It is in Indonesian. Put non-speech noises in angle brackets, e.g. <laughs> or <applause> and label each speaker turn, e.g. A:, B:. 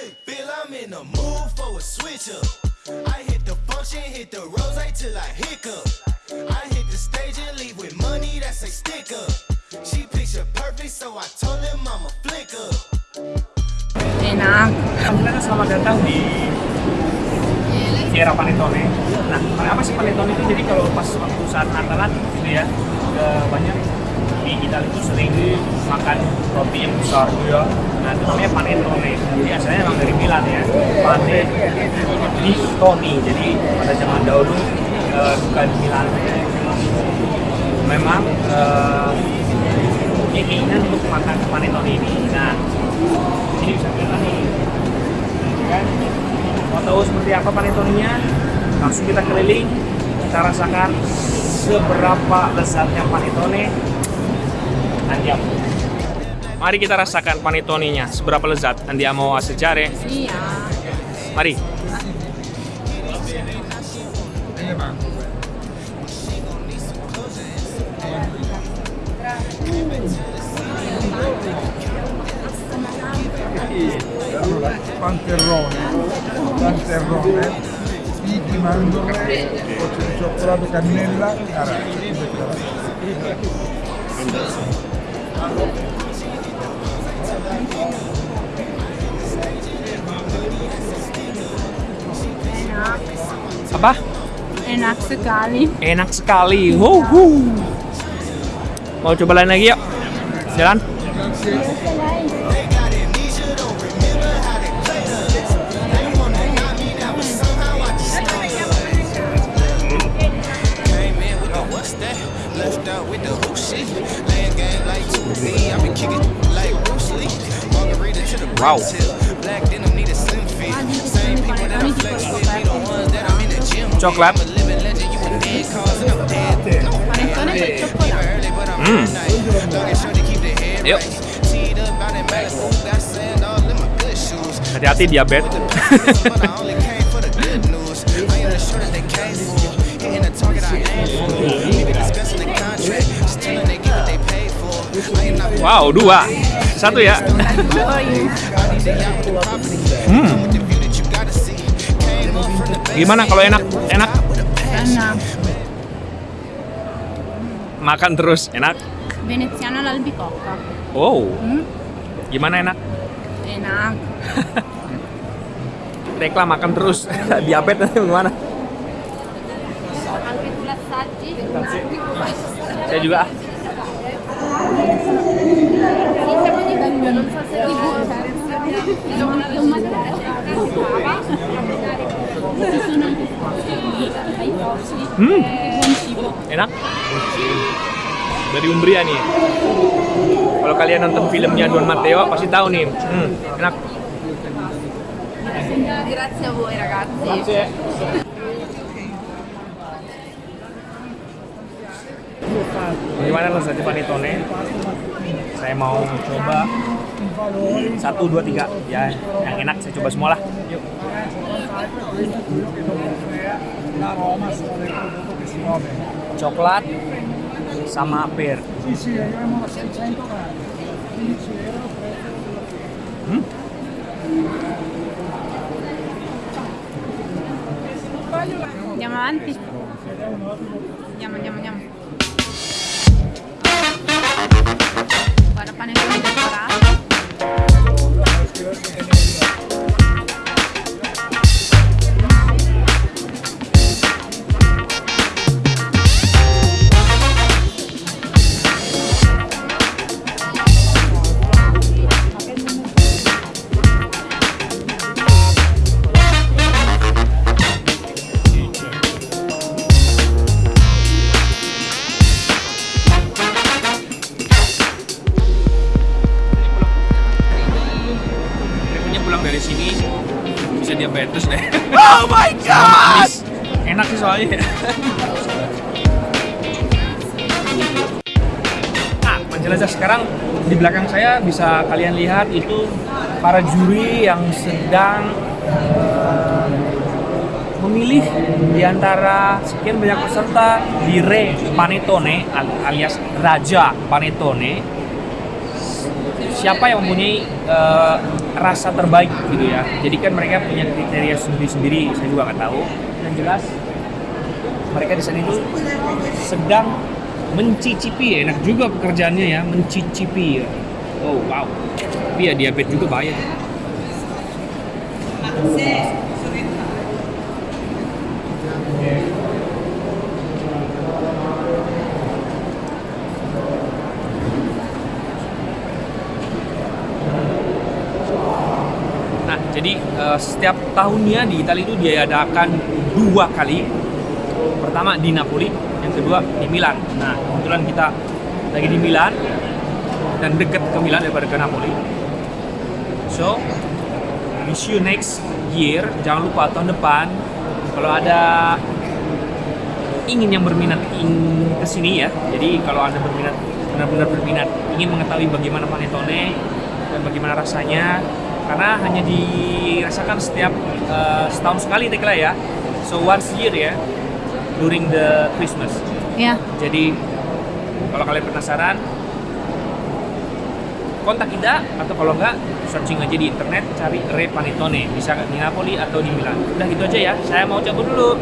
A: Feel I'm in the mood for a switch up. I hit the function, hit the rose till I hiccup. I hit the stage and leave with money that's a stick up. She picture perfect, so I told him I'm a flick up.
B: Enak.
C: Alhamdulillah selamat datang di Sierra Panettone. Nah, apa sih Panettone itu? Jadi kalau pas waktu saat Natalan gitu ya, udah banyak di Italia itu sering makan roti yang besar gitu ya. Nah, itu namanya Panettone. Jadi asalnya memang dari Milan ya. Pane di Toni. Jadi pada zaman dahulu eh, bukan Milan. Memang eh, punya keinginan untuk makan Panettone ini. Nah, ini bisa kita nih kan mau tahu seperti apa panetoninya langsung kita keliling kita rasakan seberapa lezatnya panetone andiam mari kita rasakan panetoninya seberapa lezat andiamo assaggiare
B: Iya.
C: mari.
D: Allora, panterrone, panterrone, mandorle, gocce di cioccolato, cannella, arancia.
C: Apa?
B: Enak sekali.
C: enak sekali. Wow mau coba lain lagi yuk? Jalan.
A: They they paid for. I am not
C: wow dua satu ya
A: base.
C: gimana kalau enak enak
B: Enak.
C: makan terus enak
B: Veneziana all'albicocca.
C: wow
B: Hmm?
C: gimana enak
B: Enak. <laughs>
C: Rekla makan terus <laughs> diabetes nanti gimana saya juga hmm. Enak? Dari Umbria nih. Kalau kalian nonton filmnya Don Matteo pasti tahu nih. Hmm, enak.
B: Grazie a voi ragazzi.
C: Gimana lezatnya panetone saya mau coba. Satu dua tiga. Ya yang enak saya coba semua lah. Coklat sama pir
D: Sì, sì, arriviamo a 600 grammi. 15 euro,
C: hmm?
B: Andiamo,
C: dari sini bisa diabetes deh. Oh my god! Enak sih soalnya. nah, menjelajah sekarang di belakang saya bisa kalian lihat itu para juri yang sedang eh, memilih di antara sekian banyak peserta di Re Panettone al- alias Raja Panettone siapa yang mempunyai eh, rasa terbaik gitu ya. Jadi kan mereka punya kriteria sendiri-sendiri, saya juga nggak tahu. Dan jelas mereka di sana itu sedang mencicipi, enak juga pekerjaannya ya, mencicipi. Oh wow, tapi ya diabetes juga bahaya. tuh. Eh, setiap tahunnya di Italia itu diadakan dua kali. Pertama di Napoli, yang kedua di Milan. Nah, kebetulan kita lagi di Milan dan dekat ke Milan daripada ke Napoli. So, we see you next year. Jangan lupa tahun depan kalau ada ingin yang berminat ingin ke sini ya. Jadi kalau Anda berminat benar-benar berminat ingin mengetahui bagaimana panettone dan bagaimana rasanya karena hanya dirasakan setiap eh, setahun sekali Tekla ya. So once year ya during the Christmas.
B: Ya.
C: Jadi kalau kalian penasaran kontak kita atau kalau enggak searching aja di internet cari Re Panettone bisa di Napoli atau di Milan. Udah gitu aja ya. Saya mau cabut dulu.